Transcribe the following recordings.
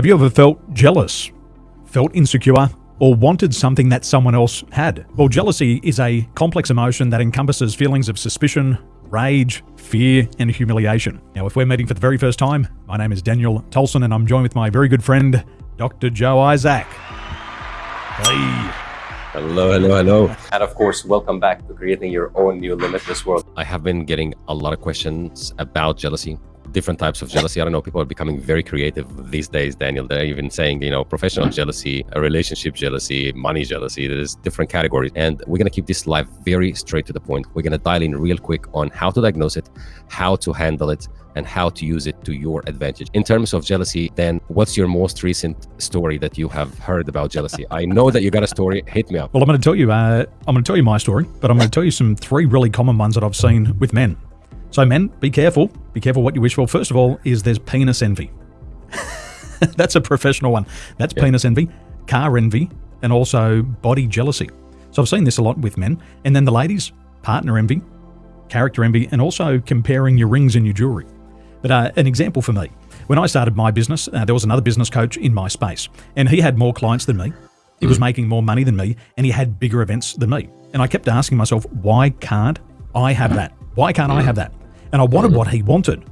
Have you ever felt jealous, felt insecure, or wanted something that someone else had? Well, jealousy is a complex emotion that encompasses feelings of suspicion, rage, fear, and humiliation. Now, if we're meeting for the very first time, my name is Daniel Tolson, and I'm joined with my very good friend, Dr. Joe Isaac. Hey. Hello, hello, hello. And of course, welcome back to creating your own new limitless world. I have been getting a lot of questions about jealousy different types of jealousy. I don't know. People are becoming very creative these days, Daniel. They're even saying, you know, professional jealousy, a relationship jealousy, money jealousy. There's different categories. And we're going to keep this live very straight to the point. We're going to dial in real quick on how to diagnose it, how to handle it, and how to use it to your advantage. In terms of jealousy, then what's your most recent story that you have heard about jealousy? I know that you got a story. Hit me up. Well, I'm going to tell you. Uh, I'm going to tell you my story, but I'm going to tell you some three really common ones that I've seen with men. So, men, be careful. Be careful what you wish for. First of all, is there's penis envy. That's a professional one. That's penis envy, car envy, and also body jealousy. So I've seen this a lot with men. And then the ladies, partner envy, character envy, and also comparing your rings and your jewelry. But uh, an example for me, when I started my business, uh, there was another business coach in my space, and he had more clients than me. He was mm. making more money than me, and he had bigger events than me. And I kept asking myself, why can't I have that? Why can't I have that? And I wanted what he wanted,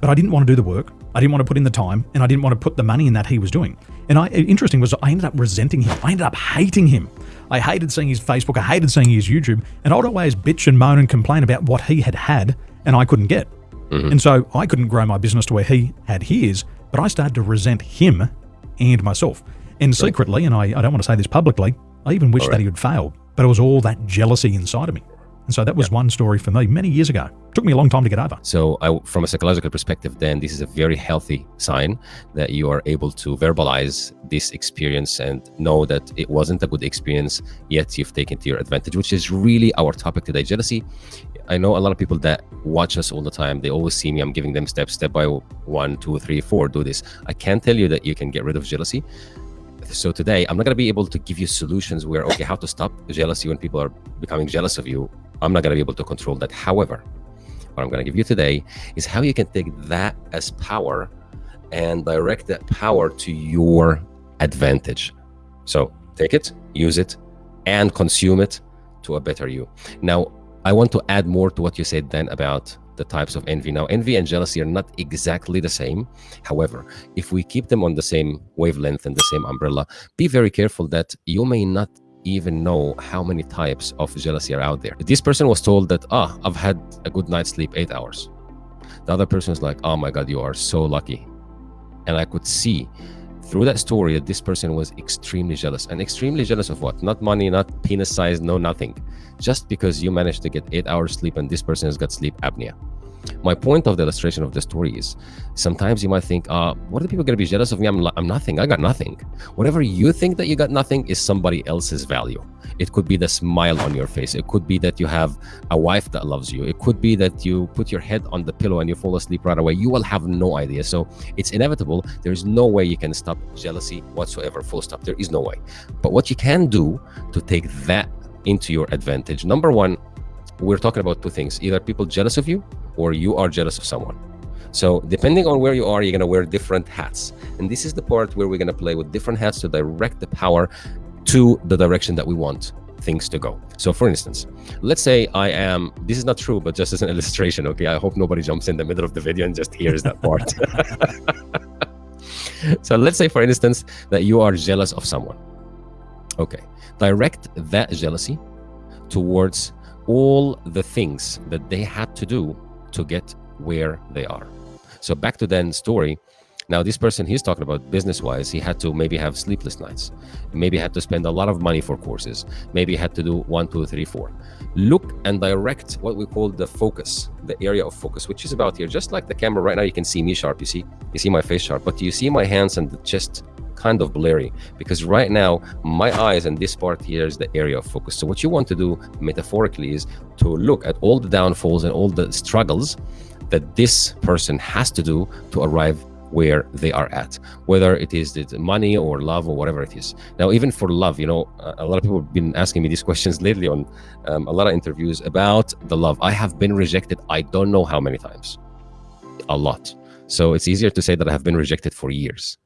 but I didn't want to do the work. I didn't want to put in the time, and I didn't want to put the money in that he was doing. And I, interesting was I ended up resenting him. I ended up hating him. I hated seeing his Facebook. I hated seeing his YouTube, and I'd always bitch and moan and complain about what he had had, and I couldn't get. Mm-hmm. And so I couldn't grow my business to where he had his, but I started to resent him and myself. And secretly, and I, I don't want to say this publicly, I even wished right. that he had failed, but it was all that jealousy inside of me. And so that was one story for me many years ago. It took me a long time to get over. So, I, from a psychological perspective, then this is a very healthy sign that you are able to verbalize this experience and know that it wasn't a good experience, yet you've taken to your advantage, which is really our topic today. Jealousy. I know a lot of people that watch us all the time. They always see me. I'm giving them steps, step by one, two, three, four. Do this. I can't tell you that you can get rid of jealousy so today i'm not going to be able to give you solutions where okay how to stop jealousy when people are becoming jealous of you I'm not going to be able to control that. However, what I'm going to give you today is how you can take that as power and direct that power to your advantage. So take it, use it, and consume it to a better you. Now, I want to add more to what you said then about the types of envy. Now, envy and jealousy are not exactly the same. However, if we keep them on the same wavelength and the same umbrella, be very careful that you may not even know how many types of jealousy are out there. This person was told that, ah, I've had a good night's sleep, eight hours. The other person is like, oh my God, you are so lucky. And I could see through that story that this person was extremely jealous and extremely jealous of what? Not money, not penis size, no nothing. Just because you managed to get eight hours sleep and this person has got sleep apnea. My point of the illustration of the story is sometimes you might think, uh, what are the people going to be jealous of me? I'm, I'm nothing. I got nothing. Whatever you think that you got nothing is somebody else's value. It could be the smile on your face. It could be that you have a wife that loves you. It could be that you put your head on the pillow and you fall asleep right away. You will have no idea. So it's inevitable. There's no way you can stop jealousy whatsoever, full stop. There is no way. But what you can do to take that into your advantage, number one, we're talking about two things either people jealous of you or you are jealous of someone. So depending on where you are you're going to wear different hats. And this is the part where we're going to play with different hats to direct the power to the direction that we want things to go. So for instance let's say i am this is not true but just as an illustration okay i hope nobody jumps in the middle of the video and just hears that part. So let's say for instance that you are jealous of someone. Okay direct that jealousy towards all the things that they had to do to get where they are. So back to Dan's story. Now, this person he's talking about business wise, he had to maybe have sleepless nights, maybe had to spend a lot of money for courses, maybe had to do one, two, three, four. Look and direct what we call the focus, the area of focus, which is about here. Just like the camera right now, you can see me sharp, you see, you see my face sharp, but do you see my hands and the chest kind of blurry because right now my eyes and this part here is the area of focus. So what you want to do metaphorically is to look at all the downfalls and all the struggles that this person has to do to arrive where they are at, whether it is the money or love or whatever it is. Now, even for love, you know, a lot of people have been asking me these questions lately on um, a lot of interviews about the love. I have been rejected, I don't know how many times, a lot. So it's easier to say that I have been rejected for years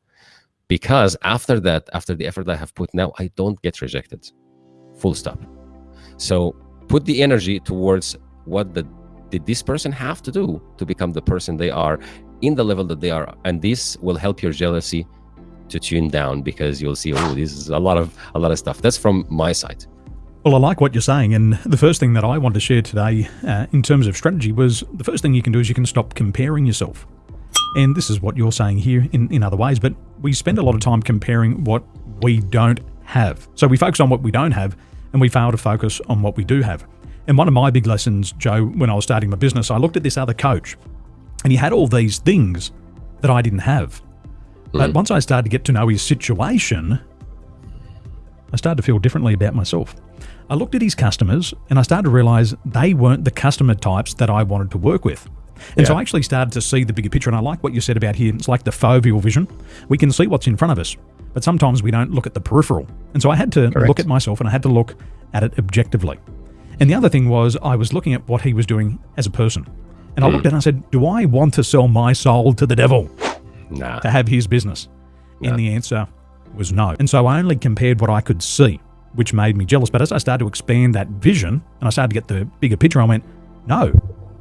because after that, after the effort I have put now, I don't get rejected. Full stop. So put the energy towards what the did this person have to do to become the person they are in the level that they are and this will help your jealousy to tune down because you'll see oh this is a lot of a lot of stuff that's from my side well, I like what you're saying, and the first thing that I want to share today uh, in terms of strategy was the first thing you can do is you can stop comparing yourself. And this is what you're saying here in, in other ways, but we spend a lot of time comparing what we don't have. So we focus on what we don't have, and we fail to focus on what we do have. And one of my big lessons, Joe, when I was starting my business, I looked at this other coach, and he had all these things that I didn't have. Mm. But once I started to get to know his situation, I started to feel differently about myself. I looked at his customers and I started to realize they weren't the customer types that I wanted to work with. And yeah. so I actually started to see the bigger picture. And I like what you said about here. It's like the foveal vision. We can see what's in front of us, but sometimes we don't look at the peripheral. And so I had to Correct. look at myself and I had to look at it objectively. And the other thing was I was looking at what he was doing as a person. And I hmm. looked at it and I said, Do I want to sell my soul to the devil? Nah. To have his business? Nah. And the answer was no. And so I only compared what I could see which made me jealous. But as I started to expand that vision and I started to get the bigger picture, I went, no,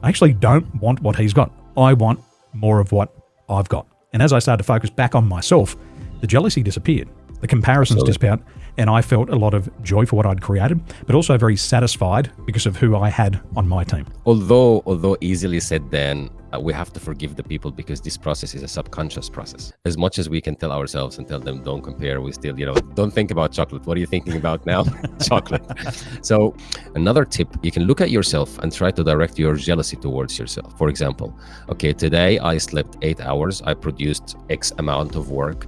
I actually don't want what he's got. I want more of what I've got. And as I started to focus back on myself, the jealousy disappeared. The comparisons Absolutely. disappeared. And I felt a lot of joy for what I'd created, but also very satisfied because of who I had on my team. Although, although easily said, then uh, we have to forgive the people because this process is a subconscious process. As much as we can tell ourselves and tell them don't compare, we still, you know, don't think about chocolate. What are you thinking about now? chocolate. So another tip, you can look at yourself and try to direct your jealousy towards yourself. For example, okay, today I slept eight hours. I produced X amount of work.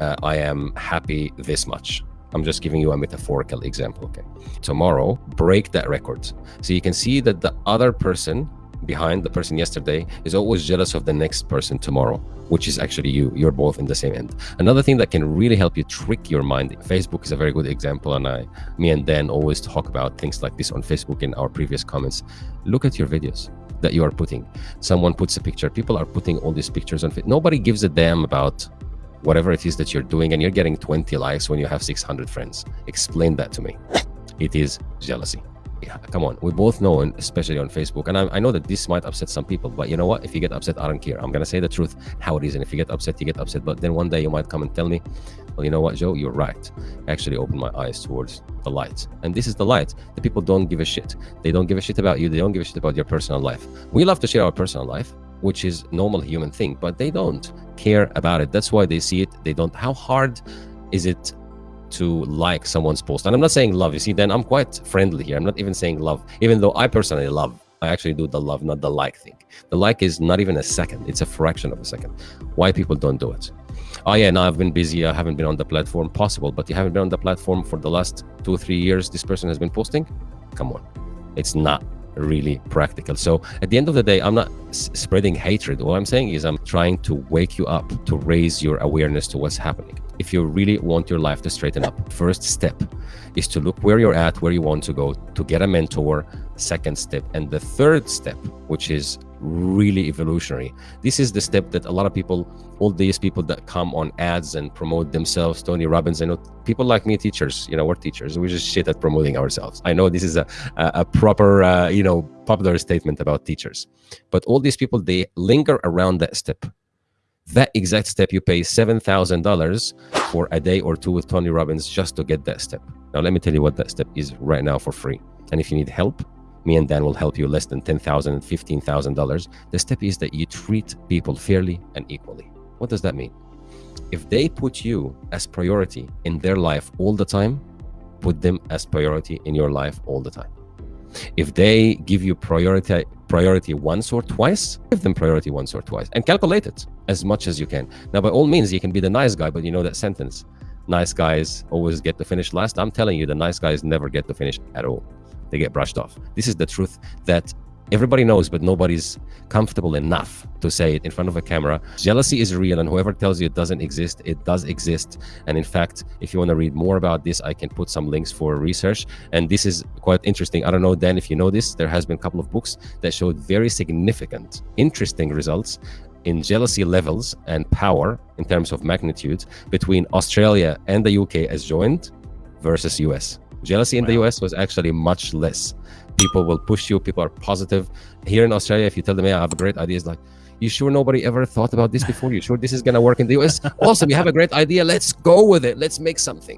Uh, I am happy this much. I'm just giving you a metaphorical example. Okay. Tomorrow, break that record. So you can see that the other person behind the person yesterday is always jealous of the next person tomorrow which is actually you you're both in the same end another thing that can really help you trick your mind facebook is a very good example and i me and dan always talk about things like this on facebook in our previous comments look at your videos that you are putting someone puts a picture people are putting all these pictures on nobody gives a damn about whatever it is that you're doing and you're getting 20 likes when you have 600 friends. Explain that to me. It is jealousy. Come on. We both know and especially on facebook and I, I, know that this might upset some people but you know what? If you get upset i don't care. I'm gonna say the truth. How it is and if you get upset you get upset. But then one day you might come and tell me well you know what joe? You're right. Actually open my eyes towards the light. And this is the light. The people don't give a shit. They don't give a shit about you. They don't give a shit about your personal life. We love to share our personal life which is normal human thing but they don't care about it that's why they see it they don't how hard is it to like someone's post. And I'm not saying love. You see, then I'm quite friendly here. I'm not even saying love, even though I personally love. I actually do the love, not the like thing. The like is not even a second. It's a fraction of a second. Why people don't do it? Oh yeah, now I've been busy. I haven't been on the platform. Possible, but you haven't been on the platform for the last two or three years. This person has been posting. Come on, it's not really practical. So at the end of the day, I'm not spreading hatred. What I'm saying is I'm trying to wake you up to raise your awareness to what's happening if you really want your life to straighten up. First step is to look where you're at, where you want to go, to get a mentor. Second step. And the third step, which is really evolutionary. This is the step that a lot of people, all these people that come on ads and promote themselves, Tony Robbins, I know people like me, teachers, you know, we're teachers. we're just shit at promoting ourselves. I know this is a, a, proper, uh, you know, popular statement about teachers. But all these people, they linger around that step that exact step you pay $7,000 for a day or two with Tony Robbins just to get that step. Now, let me tell you what that step is right now for free. And if you need help, me and Dan will help you less than $10,000 and $15,000. The step is that you treat people fairly and equally. What does that mean? If they put you as priority in their life all the time, put them as priority in your life all the time. If they give you priority priority once or twice, give them priority once or twice and calculate it as much as you can. Now, by all means, you can be the nice guy, but you know that sentence, nice guys always get to finish last. I'm telling you, the nice guys never get to finish at all. They get brushed off. This is the truth that everybody knows, but nobody's comfortable enough to say it in front of a camera. Jealousy is real, and whoever tells you it doesn't exist, it does exist. And in fact, if you want to read more about this, I can put some links for research. And this is quite interesting. I don't know, Dan, if you know this, there has been a couple of books that showed very significant, interesting results in jealousy levels and power in terms of magnitude between Australia and the UK as joined versus US. Jealousy in the US was actually much less. People will push you, people are positive. Here in Australia, if you tell them, yeah, I have a great idea, it's like, you sure nobody ever thought about this before? You sure this is going to work in the US? also, we have a great idea. Let's go with it. Let's make something.